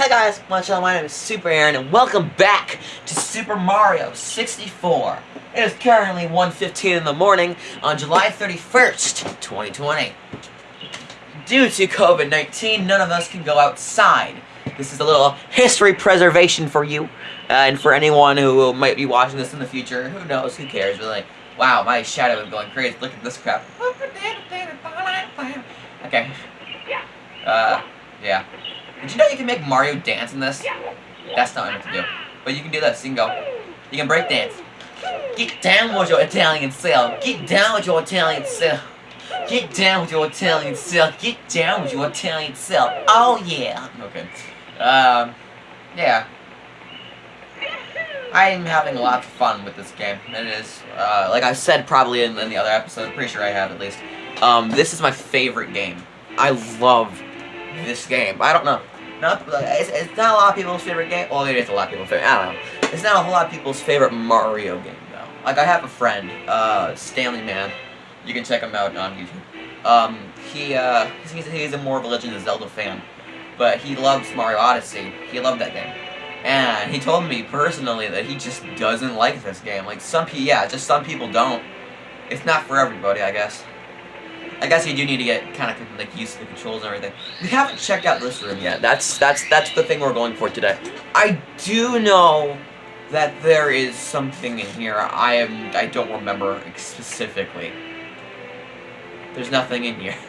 Hey guys, what's up? My name is Super Aaron, and welcome back to Super Mario 64. It is currently 1.15 in the morning on July 31st, 2020. Due to COVID-19, none of us can go outside. This is a little history preservation for you, uh, and for anyone who might be watching this in the future, who knows, who cares, really. Wow, my shadow is going crazy. Look at this crap. Okay. Yeah. Uh, yeah. Did you know you can make Mario dance in this? That's not what I meant to do. But you can do this. You can go. You can break dance. Get down with your Italian self. Get down with your Italian self. Get down with your Italian self. Get down with your Italian self. Oh yeah. Okay. Um. Yeah. I'm having a lot of fun with this game. It is, uh, like I said probably in, in the other episode, pretty sure I have at least. Um, this is my favorite game. I love this game. I don't know. Not, it's, it's not a lot of people's favorite game. Well, it is a lot of people's favorite. I don't know. It's not a whole lot of people's favorite Mario game, though. Like, I have a friend, uh, Stanley Man. You can check him out on YouTube. Um, he, uh, he's, he's a more of a Legend of Zelda fan. But he loves Mario Odyssey. He loved that game. And he told me personally that he just doesn't like this game. Like, some people, yeah, just some people don't. It's not for everybody, I guess. I guess you do need to get kind of like used to the controls and everything. We haven't checked out this room yet. That's that's that's the thing we're going for today. I do know that there is something in here. I am I don't remember specifically. There's nothing in here.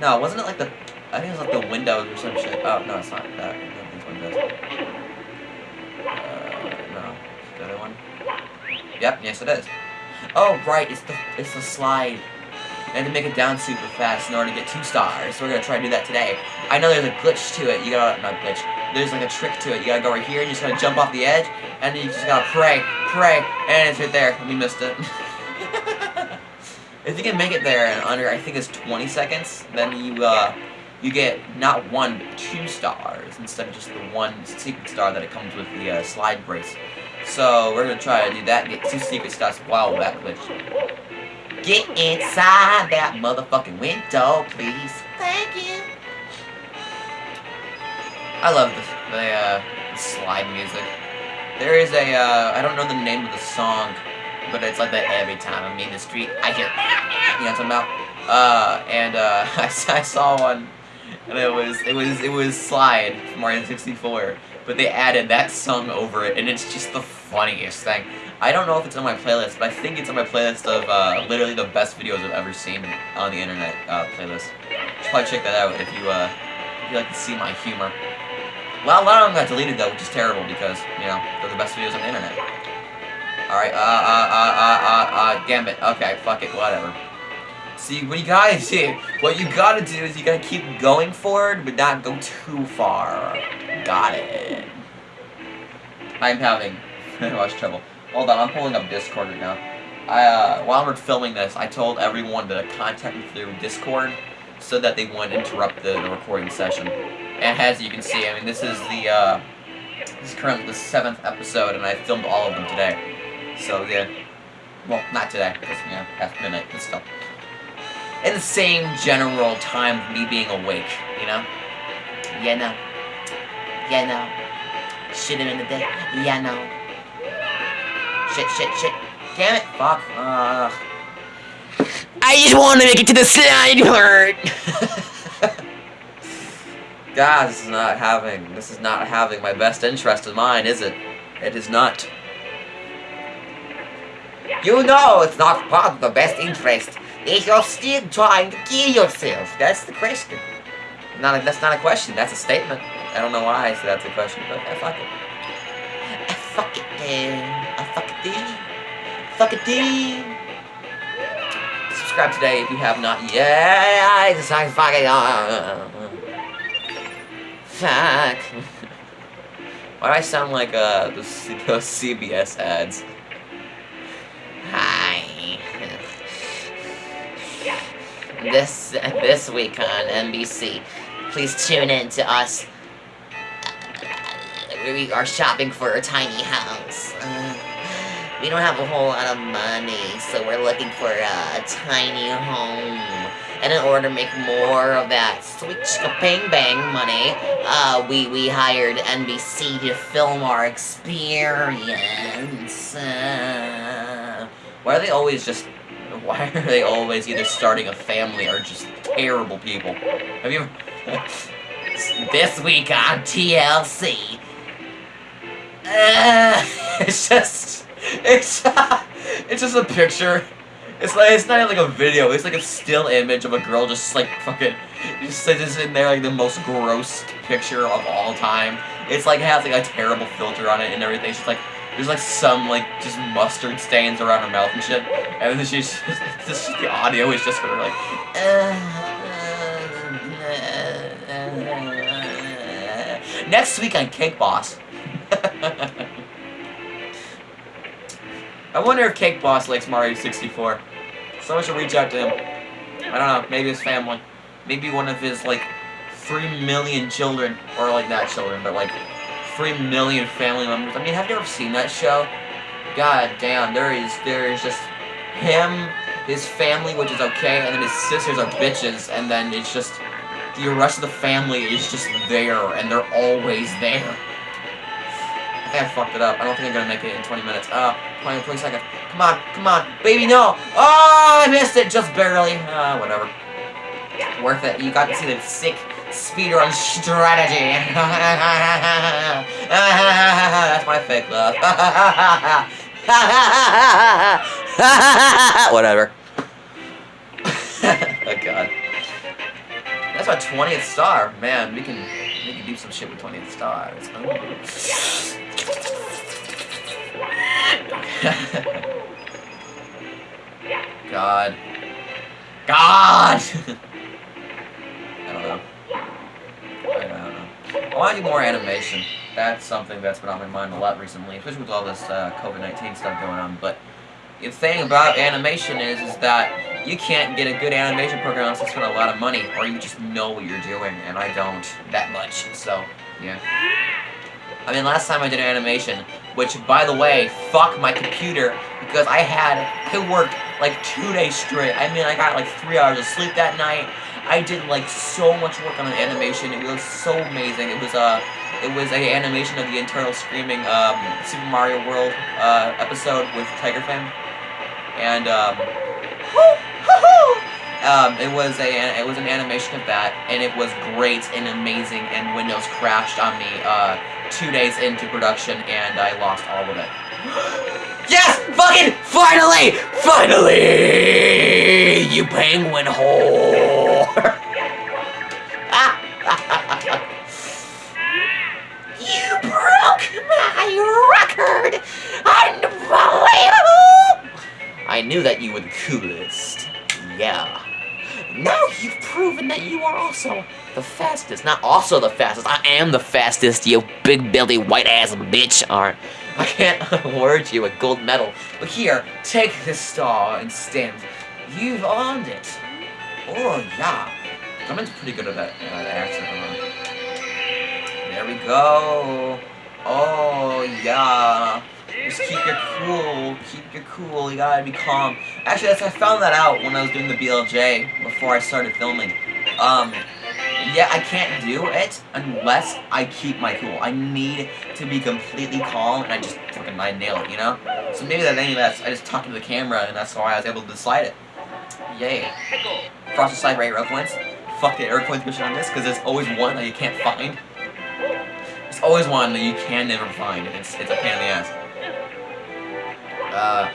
No, wasn't it like the I think it was like the windows or some shit. Oh no, it's not that. These windows. Uh, no, the other one. Yep, yes it is. Oh, right, it's the it's the slide. And to make it down super fast in order to get two stars. So we're gonna try to do that today. I know there's a glitch to it. You gotta not glitch. There's like a trick to it. You gotta go right here and you just gotta jump off the edge, and then you just gotta pray, pray, and it's right there. We missed it. if you can make it there in under I think it's 20 seconds, then you uh you get not one but two stars instead of just the one secret star that it comes with the uh, slide brace. So we're gonna try to do that get two secret stars while that glitch. Get inside that motherfucking window, please. Thank you. I love the, the, uh, slide music. There is a, uh, I don't know the name of the song, but it's like that every time I'm in the street, I hear, you know what I'm talking about? Uh, and, uh, I, I saw one, and it was, it was, it was Slide from Mario 64, but they added that song over it, and it's just the funniest thing. I don't know if it's on my playlist, but I think it's on my playlist of uh, literally the best videos I've ever seen on the internet uh, playlist. Probably check that out if you, uh, if you like to see my humor. Well, a lot of them got deleted though, which is terrible because, you know, they're the best videos on the internet. Alright, uh, uh, uh, uh, uh, uh, Gambit. Okay, fuck it, whatever. See, what you gotta do, what you gotta do is you gotta keep going forward, but not go too far. Got it. I'm having much trouble. Hold on, I'm pulling up Discord right now. I, uh, while we're filming this, I told everyone to contact me through Discord so that they wouldn't interrupt the, the recording session. And as you can see, I mean, this is the, uh, this is currently the seventh episode, and I filmed all of them today. So, yeah. Well, not today, because, you past midnight, but still. In the same general time of me being awake, you know? Yeah, no. Yeah, no. Shit him in the day. Yeah, no. Shit, shit, shit. Damn it. Fuck. Ugh. I just want to make it to the slide part. God, this is not having, this is not having my best interest in mind, is it? It is not. You know it's not part of the best interest. If you're still trying to kill yourself. That's the question. Not a, that's not a question, that's a statement. I don't know why I said that's a question, but I fuck it. I fuck it, dude. I fuck it, dude. Fuck it. Subscribe today if you have not yet. Just like fuck it. Uh, fuck. Why do I sound like uh those, those CBS ads? Hi. This this week on NBC, please tune in to us. We are shopping for a tiny house. Uh, we don't have a whole lot of money, so we're looking for a tiny home And in order to make more of that sweet bang bang money, uh, we, we hired NBC to film our experience. Uh, why are they always just... Why are they always either starting a family or just terrible people? Have you this week on TLC. Uh, it's just... It's... it's just a picture it's like it's not even like a video. It's like a still image of a girl just like fucking just sits in there like the most gross picture of all time. It's like it has like a terrible filter on it and everything. She's like there's like some like just mustard stains around her mouth and shit. And then she's just, just the audio is just her like. Next week on Cake Boss. I wonder if Cake Boss likes Mario 64. Someone should reach out to him. I don't know, maybe his family. Maybe one of his, like, three million children. Or, like, not children, but, like, three million family members. I mean, have you ever seen that show? God damn, there is, there is just him, his family, which is okay, and then his sisters are bitches, and then it's just, the rest of the family is just there, and they're always there. I think fucked it up. I don't think I'm gonna make it in 20 minutes. Uh, 20, 20 seconds. Come on, come on. Baby, no! Oh, I missed it just barely. Uh, whatever. Worth it. You got to see the sick speedrun strategy. That's my fake love. whatever. oh, God. That's my 20th star. Man, we can we can do some shit with 20th stars. Oh. God. God! I don't know. I don't know. I want to do more animation. That's something that's been on my mind a lot recently, especially with all this uh, COVID-19 stuff going on. But the thing about animation is, is that you can't get a good animation program unless you spend a lot of money, or you just know what you're doing, and I don't that much. So, yeah. I mean, last time I did an animation, which, by the way, fuck my computer, because I had, it worked like two days straight. I mean, I got like three hours of sleep that night. I did like so much work on an animation. It was so amazing. It was uh, it was a animation of the Internal Screaming um, Super Mario World uh, episode with Tiger Fan, and um, um, it was a it was an animation of that, and it was great and amazing. And Windows crashed on me uh, two days into production, and I lost all of it. yes! Fucking finally! Finally! You penguin whore! you broke my record! Unbelievable! I knew that you were the coolest. Yeah. Now you've proven that you are also the fastest. Not also the fastest. I am the fastest, you big belly white ass bitch. Alright. I can't award you a gold medal. But here, take this star and instead. You've earned it. Oh, yeah. Someone's pretty good at that, uh, accent. There we go. Oh, yeah. Just keep your cool. Keep your cool. You gotta be calm. Actually, I found that out when I was doing the BLJ before I started filming. Um, yeah, I can't do it unless I keep my cool. I need to be completely calm, and I just fucking I nail it, you know? So maybe that any that's I just talked to the camera, and that's why I was able to slide it. Yay. Frosted Slide Ray Air Coins. Fuck the Red Coins mission on this, because there's always one that you can't find. There's always one that you can never find, and it's, it's a pain in the ass. Uh,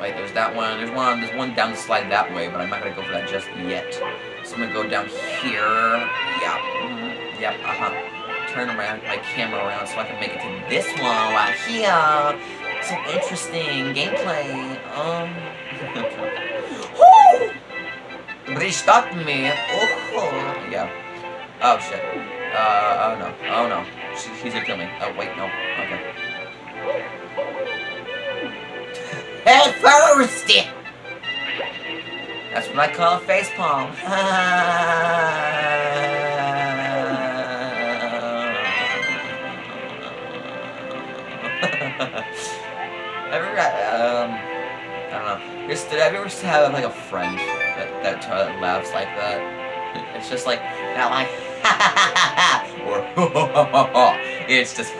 wait, there's that one. There's one. There's one down the slide that way, but I'm not gonna go for that just yet. So I'm gonna go down here. Yeah. Yep. Uh huh. Turn around my camera around so I can make it to this one right here. Some interesting gameplay. Um. Stopped me. Oh, yeah. Oh shit. Uh. Oh no. Oh no. She, he's gonna me. Oh wait. No. Okay. Head first! That's what I call a facepalm. Just, did I ever have like a friend that that toilet laughs like that. It's just like not like ha ha ha ha or. It's just.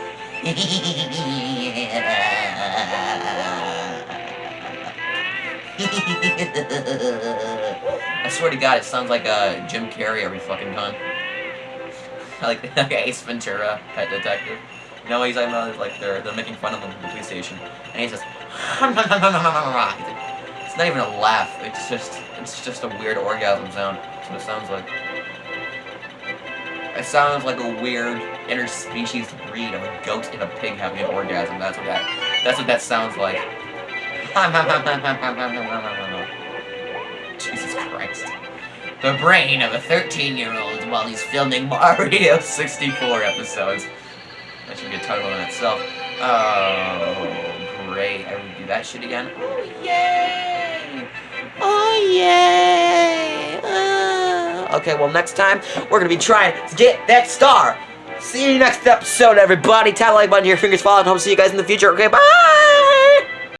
I swear to God, it sounds like uh, Jim Carrey every fucking time. like, like Ace Ventura, Pet Detective. You know he's talking about? Like they're they're making fun of him in the police and he's just. It's not even a laugh. It's just it's just a weird orgasm sound. That's what it sounds like. It sounds like a weird interspecies breed of a goat and a pig having an orgasm. That's what that that's what that sounds like. Jesus Christ. The brain of a 13-year-old while he's filming Mario 64 episodes. That should be a title in itself. Oh, great. I would do that shit again. Oh, yay! Oh, yay! Uh, okay, well, next time, we're gonna be trying to get that star. See you next episode, everybody. Tap like button, your fingers fall, and hope to see you guys in the future. Okay, bye!